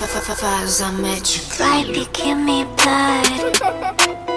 Vibes, I met you. Baby, give me blood.